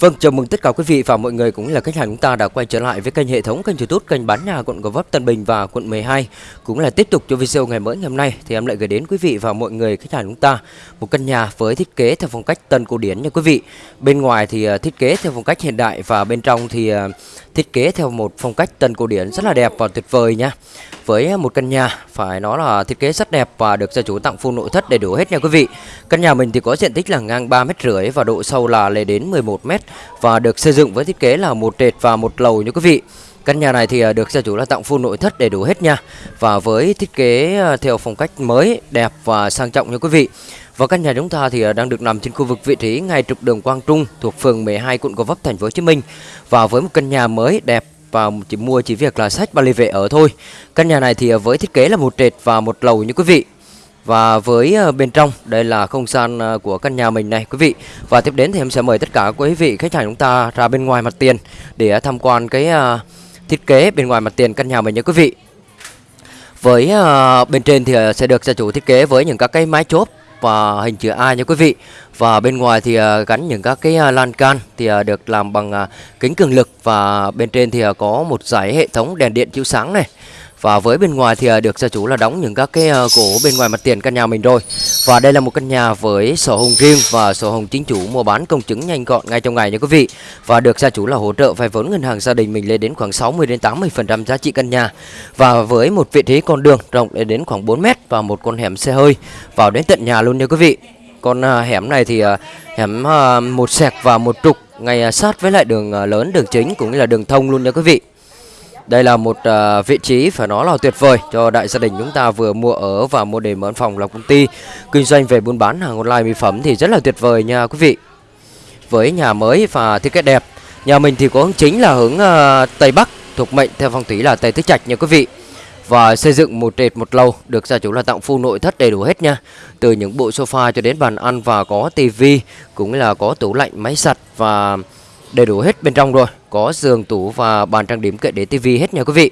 Vâng, chào mừng tất cả quý vị và mọi người cũng là khách hàng chúng ta đã quay trở lại với kênh hệ thống kênh YouTube kênh bán nhà quận Gò Vấp Tân Bình và quận 12. Cũng là tiếp tục cho video ngày mới ngày hôm nay thì em lại gửi đến quý vị và mọi người khách hàng chúng ta một căn nhà với thiết kế theo phong cách tân cổ điển nha quý vị. Bên ngoài thì à, thiết kế theo phong cách hiện đại và bên trong thì à, thiết kế theo một phong cách tân cổ điển rất là đẹp và tuyệt vời nha. Với một căn nhà phải nói là thiết kế rất đẹp và được gia chủ tặng full nội thất đầy đủ hết nha quý vị. Căn nhà mình thì có diện tích là ngang 3 mét rưỡi và độ sâu là lên đến 11 mét và được xây dựng với thiết kế là một trệt và một lầu nha quý vị. Căn nhà này thì à, được gia chủ là tặng full nội thất đầy đủ hết nha. Và với thiết kế à, theo phong cách mới, đẹp và sang trọng nha quý vị. Và căn nhà chúng ta thì à, đang được nằm trên khu vực vị trí ngay trục đường Quang Trung thuộc phường 12 quận Gò Vấp thành phố Hồ Chí Minh. Và với một căn nhà mới đẹp và chỉ mua chỉ việc là sách ba lê vệ ở thôi. Căn nhà này thì với thiết kế là một trệt và một lầu như quý vị và với ờ, bên trong, đây là không gian ờ, của căn nhà mình này, quý vị. Và tiếp đến thì em sẽ mời tất cả quý vị khách hàng chúng ta ra bên ngoài mặt tiền Để ờ, tham quan cái thiết kế bên ngoài mặt tiền căn nhà mình nha quý vị. Với bên trên thì sẽ được gia chủ thiết kế với những các cái mái chốt và hình chữ A nha quý vị. Và bên ngoài thì gắn những các cái lan can thì được làm bằng kính cường lực. Và bên trên thì có một dải hệ thống đèn điện chiếu sáng này và với bên ngoài thì à, được gia chủ là đóng những các cái à, cổ bên ngoài mặt tiền căn nhà mình rồi. Và đây là một căn nhà với sổ hồng riêng và sổ hồng chính chủ mua bán công chứng nhanh gọn ngay trong ngày nha quý vị. Và được gia chủ là hỗ trợ vay vốn ngân hàng gia đình mình lên đến khoảng 60 đến 80% giá trị căn nhà. Và với một vị trí con đường rộng lên đến khoảng 4 mét và một con hẻm xe hơi vào đến tận nhà luôn nha quý vị. Con à, hẻm này thì hẻm một sẹc và một trục ngay sát với lại đường lớn đường chính cũng như là đường thông luôn nha quý vị đây là một uh, vị trí phải nói là tuyệt vời cho đại gia đình chúng ta vừa mua ở và mua để mở phòng làm công ty kinh doanh về buôn bán hàng online mỹ phẩm thì rất là tuyệt vời nha quý vị. Với nhà mới và thiết kế đẹp, nhà mình thì có hướng chính là hướng uh, Tây Bắc thuộc mệnh theo phong thủy là Tây Tứ Trạch nha quý vị. Và xây dựng một trệt một lầu được gia chủ là tặng full nội thất đầy đủ hết nha. Từ những bộ sofa cho đến bàn ăn và có tivi cũng là có tủ lạnh, máy giặt và đầy đủ hết bên trong rồi. Có giường tủ và bàn trang điểm kệ để tivi hết nha quý vị.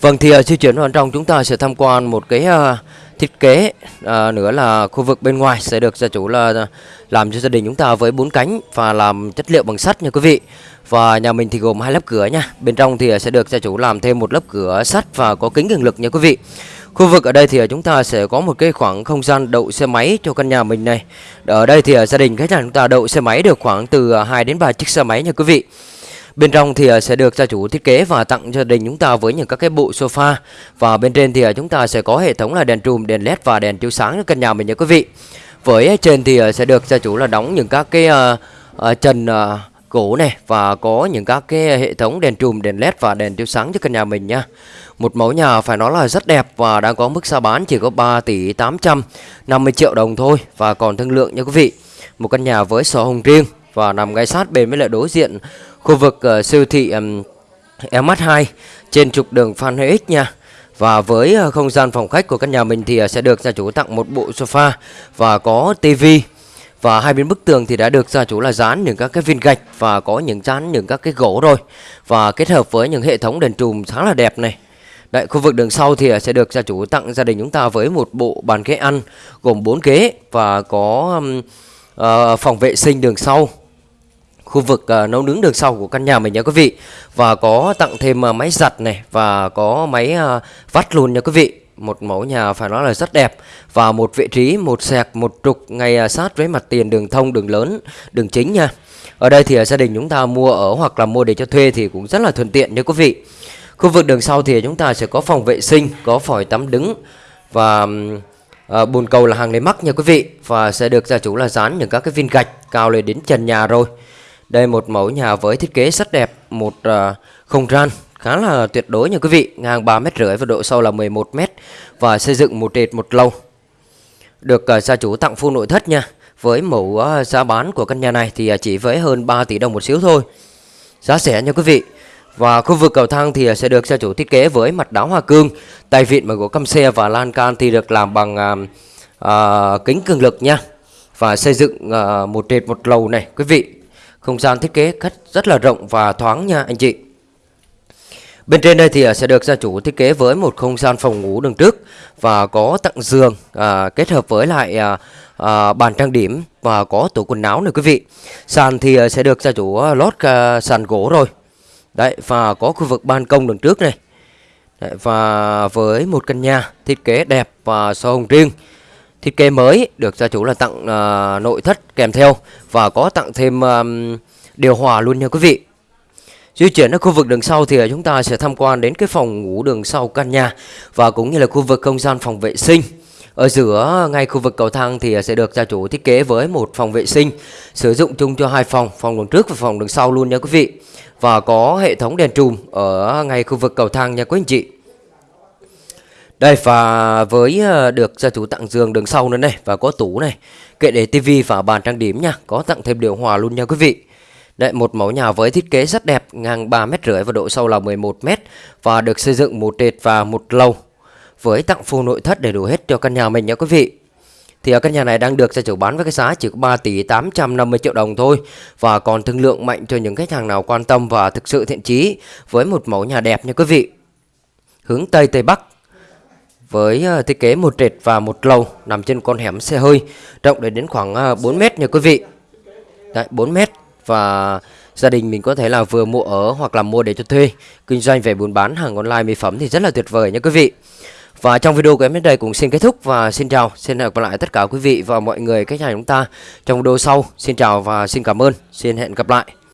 Vâng thì uh, di chuyển vào trong chúng ta sẽ tham quan một cái uh, thiết kế uh, nữa là khu vực bên ngoài sẽ được gia chủ là làm cho gia đình chúng ta với bốn cánh và làm chất liệu bằng sắt nha quý vị. Và nhà mình thì gồm hai lớp cửa nha. Bên trong thì sẽ được gia chủ làm thêm một lớp cửa sắt và có kính cường lực nha quý vị. Khu vực ở đây thì à, chúng ta sẽ có một cái khoảng không gian đậu xe máy cho căn nhà mình này. Ở đây thì à, gia đình khách hàng chúng ta đậu xe máy được khoảng từ à, 2 đến 3 chiếc xe máy nha quý vị. Bên trong thì sẽ được gia chủ thiết kế và tặng cho gia đình chúng ta với những các cái bộ sofa và bên trên thì chúng ta sẽ có hệ thống là đèn trùm, đèn led và đèn chiếu sáng cho căn nhà mình nha quý vị. Với trên thì sẽ được gia chủ là đóng những các cái uh, uh, trần uh, cổ này và có những các cái hệ thống đèn trùm, đèn led và đèn chiếu sáng cho căn nhà mình nha. Một mẫu nhà phải nói là rất đẹp và đang có mức giá bán chỉ có 3 tỷ 850 triệu đồng thôi và còn thương lượng nha quý vị. Một căn nhà với sổ hồng riêng và nằm ngay sát bên với lại đối diện khu vực uh, siêu thị um, MH2 trên trục đường Phan Huy Ích nha. Và với uh, không gian phòng khách của căn nhà mình thì uh, sẽ được gia chủ tặng một bộ sofa và có tivi và hai bên bức tường thì đã được gia chủ là dán những các cái viên gạch và có những dán những các cái gỗ rồi và kết hợp với những hệ thống đèn trùm khá là đẹp này. Đấy, khu vực đường sau thì sẽ được gia chủ tặng gia đình chúng ta với một bộ bàn ghế ăn gồm 4 ghế và có um, uh, phòng vệ sinh đường sau. Khu vực uh, nấu nướng đường sau của căn nhà mình nha quý vị. Và có tặng thêm uh, máy giặt này và có máy uh, vắt luôn nha quý vị một mẫu nhà phải nói là rất đẹp. Và một vị trí một sẹc một trục ngay à, sát với mặt tiền đường thông đường lớn đường chính nha. Ở đây thì à, gia đình chúng ta mua ở hoặc là mua để cho thuê thì cũng rất là thuận tiện nha quý vị. Khu vực đường sau thì chúng ta sẽ có phòng vệ sinh, có phổi tắm đứng và à, bồn cầu là hàng lấy mắc nha quý vị. Và sẽ được gia chủ là dán những các cái viên gạch cao lên đến trần nhà rồi. Đây một mẫu nhà với thiết kế rất đẹp, một à, không gian khá là tuyệt đối nha quý vị, ngang 3 mét rưỡi và độ sâu là 11 mét và xây dựng một trệt một lầu. Được uh, gia chủ tặng full nội thất nha. Với mẫu uh, giá bán của căn nhà này thì uh, chỉ với hơn 3 tỷ đồng một xíu thôi. Giá rẻ nha quý vị. Và khu vực cầu thang thì sẽ được gia chủ thiết kế với mặt đá hoa cương, tay vịn bằng gỗ căm xe và lan can thì được làm bằng à, à, kính cường lực nha. Và xây dựng à, một trệt một lầu này quý vị. Không gian thiết kế rất rất là rộng và thoáng nha anh chị. Bên trên đây thì à, sẽ được gia chủ thiết kế với một không gian phòng ngủ đường trước và có tặng giường à, kết hợp với lại à, à, bàn trang điểm và có tủ quần áo này quý vị. Sàn thì à, sẽ được gia chủ à, lót à, sàn gỗ rồi. Đấy và có khu vực ban công đường trước này. Đấy, và với một căn nhà thiết kế đẹp và sâu hồng riêng thiết kế mới được gia chủ là tặng à, nội thất kèm theo và có tặng thêm à, điều hòa luôn nha quý vị. Di chuyển ở khu vực đường sau thì à, chúng ta sẽ tham quan đến cái phòng ngủ đường sau căn nhà và cũng như là khu vực không gian phòng vệ sinh. Ở giữa ngay khu vực cầu thang thì à, sẽ được gia chủ thiết kế với một phòng vệ sinh sử dụng chung cho hai phòng, phòng đường trước và phòng đường sau luôn nha quý vị. Và có hệ thống đèn trùm ở ngay khu vực cầu thang nha quý anh chị. Đây và với à, được gia chủ tặng giường đường sau nữa này và có tủ này, kệ để tivi và bàn trang điểm nha, có tặng thêm điều hòa luôn nha quý vị. Đây một mẫu nhà với thiết kế rất đẹp, ngang 3 mét rưỡi và độ sâu là 11 mét và được xây dựng một trệt và một lầu với tặng full nội thất đầy đủ hết cho căn nhà mình nha quý vị. Thì ở căn nhà này đang được gia chủ bán với cái giá chỉ có 3 tỷ 850 triệu đồng thôi và còn thương lượng mạnh cho những khách hàng nào quan tâm và thực sự thiện chí với một mẫu nhà đẹp nha quý vị. Hướng Tây Tây Bắc với à, thiết kế một trệt và một lầu nằm trên con hẻm xe hơi rộng đến đến khoảng à, 4 mét nha quý vị. Đấy 4 mét và gia đình mình có thể là vừa mua ở hoặc là mua để cho thuê. Kinh doanh về buôn bán hàng online mỹ phẩm thì rất là tuyệt vời nha quý vị. Và trong video của em đến đây cũng xin kết thúc và xin chào, xin hẹn gặp lại tất cả quý vị và mọi người khách hàng chúng ta trong video sau. Xin chào và xin cảm ơn. Xin hẹn gặp lại.